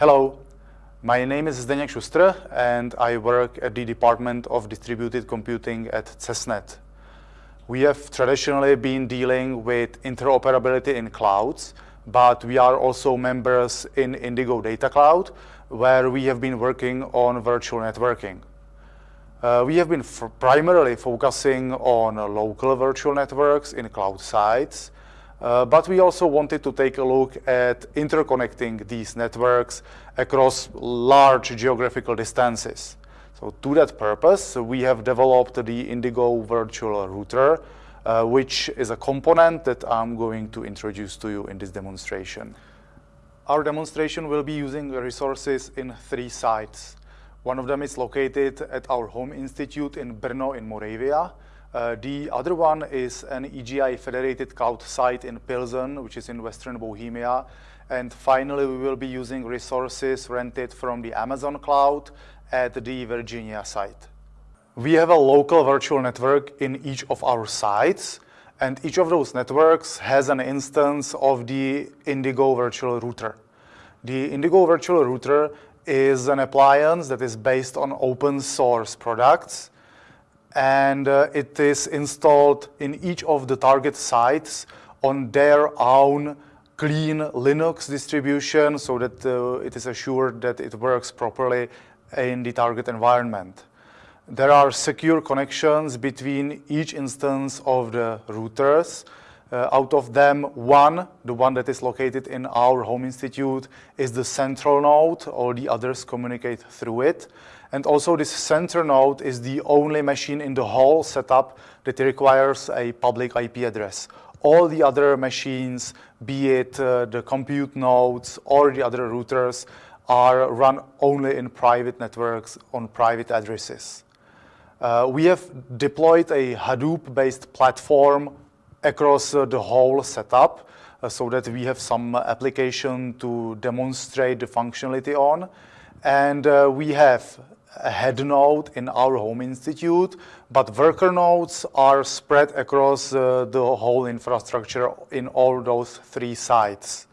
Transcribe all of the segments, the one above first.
Hello, my name is Zdeněk Šustr and I work at the Department of Distributed Computing at CESNET. We have traditionally been dealing with interoperability in clouds, but we are also members in Indigo Data Cloud, where we have been working on virtual networking. Uh, we have been primarily focusing on local virtual networks in cloud sites, uh, but we also wanted to take a look at interconnecting these networks across large geographical distances. So to that purpose, we have developed the Indigo Virtual Router, uh, which is a component that I'm going to introduce to you in this demonstration. Our demonstration will be using resources in three sites. One of them is located at our home institute in Brno in Moravia. Uh, the other one is an EGI federated cloud site in Pilsen, which is in Western Bohemia. And finally, we will be using resources rented from the Amazon cloud at the Virginia site. We have a local virtual network in each of our sites, and each of those networks has an instance of the Indigo virtual router. The Indigo virtual router is an appliance that is based on open source products and uh, it is installed in each of the target sites on their own clean Linux distribution so that uh, it is assured that it works properly in the target environment. There are secure connections between each instance of the routers uh, out of them, one, the one that is located in our home institute, is the central node. All the others communicate through it. And also this center node is the only machine in the whole setup that requires a public IP address. All the other machines, be it uh, the compute nodes or the other routers, are run only in private networks on private addresses. Uh, we have deployed a Hadoop-based platform across uh, the whole setup uh, so that we have some application to demonstrate the functionality on. And uh, we have a head node in our home institute, but worker nodes are spread across uh, the whole infrastructure in all those three sites.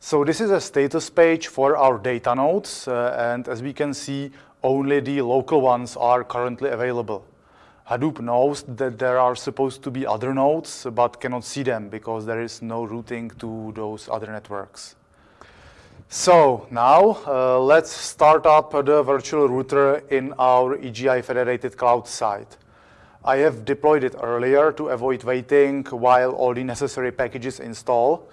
So this is a status page for our data nodes, uh, and as we can see, only the local ones are currently available. Hadoop knows that there are supposed to be other nodes, but cannot see them because there is no routing to those other networks. So now uh, let's start up the virtual router in our EGI federated cloud site. I have deployed it earlier to avoid waiting while all the necessary packages install.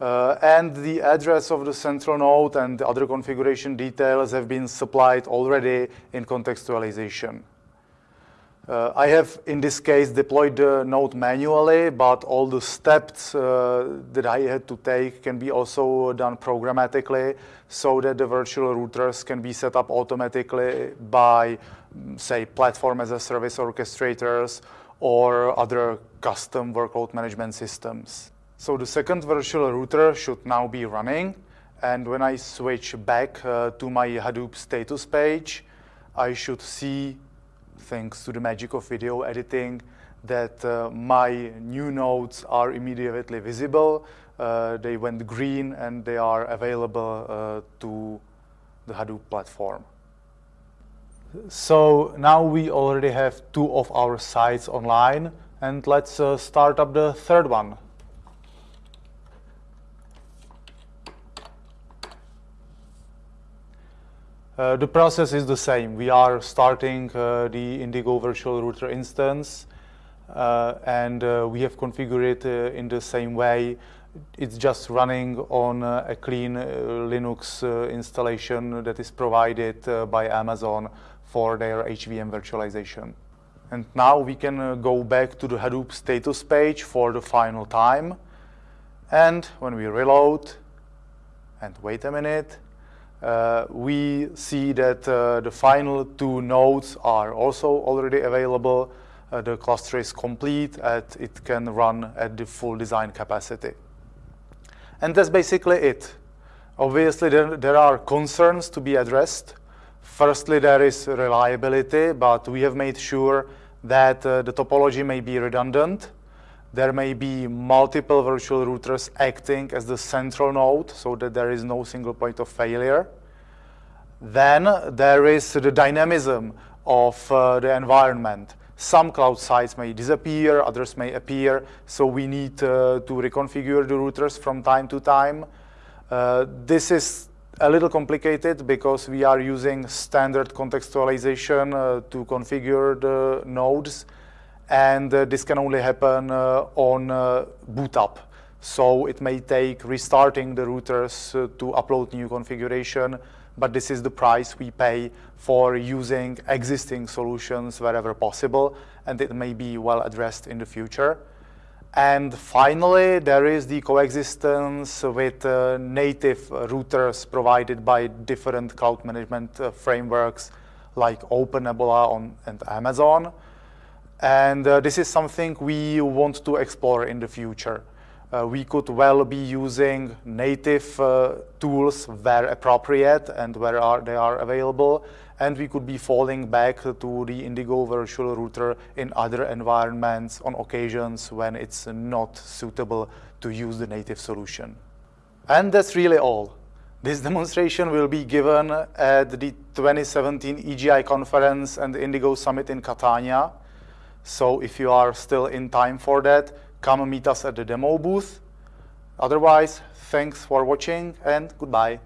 Uh, and the address of the central node and the other configuration details have been supplied already in contextualization. Uh, I have, in this case, deployed the node manually, but all the steps uh, that I had to take can be also done programmatically so that the virtual routers can be set up automatically by, mm, say, platform as a service orchestrators or other custom workload management systems. So the second virtual router should now be running. And when I switch back uh, to my Hadoop status page, I should see thanks to the magic of video editing, that uh, my new nodes are immediately visible. Uh, they went green and they are available uh, to the Hadoop platform. So now we already have two of our sites online and let's uh, start up the third one. Uh, the process is the same. We are starting uh, the Indigo virtual router instance uh, and uh, we have configured it uh, in the same way. It's just running on uh, a clean Linux installation that is provided by Amazon for their HVM virtualization. And now we can go back to the Hadoop status page for the final time. And when we reload, and wait a minute, uh, we see that uh, the final two nodes are also already available. Uh, the cluster is complete and it can run at the full design capacity. And that's basically it. Obviously, there, there are concerns to be addressed. Firstly, there is reliability, but we have made sure that uh, the topology may be redundant. There may be multiple virtual routers acting as the central node so that there is no single point of failure. Then there is the dynamism of uh, the environment. Some cloud sites may disappear, others may appear, so we need uh, to reconfigure the routers from time to time. Uh, this is a little complicated because we are using standard contextualization uh, to configure the nodes, and uh, this can only happen uh, on uh, boot up. So it may take restarting the routers to upload new configuration, but this is the price we pay for using existing solutions wherever possible, and it may be well addressed in the future. And finally, there is the coexistence with uh, native routers provided by different cloud management uh, frameworks like OpenNebula on, and Amazon. And uh, this is something we want to explore in the future uh, we could well be using native uh, tools where appropriate and where are, they are available. And we could be falling back to the Indigo virtual router in other environments on occasions when it's not suitable to use the native solution. And that's really all. This demonstration will be given at the 2017 EGI conference and the Indigo Summit in Catania. So if you are still in time for that, come meet us at the demo booth. Otherwise, thanks for watching and goodbye.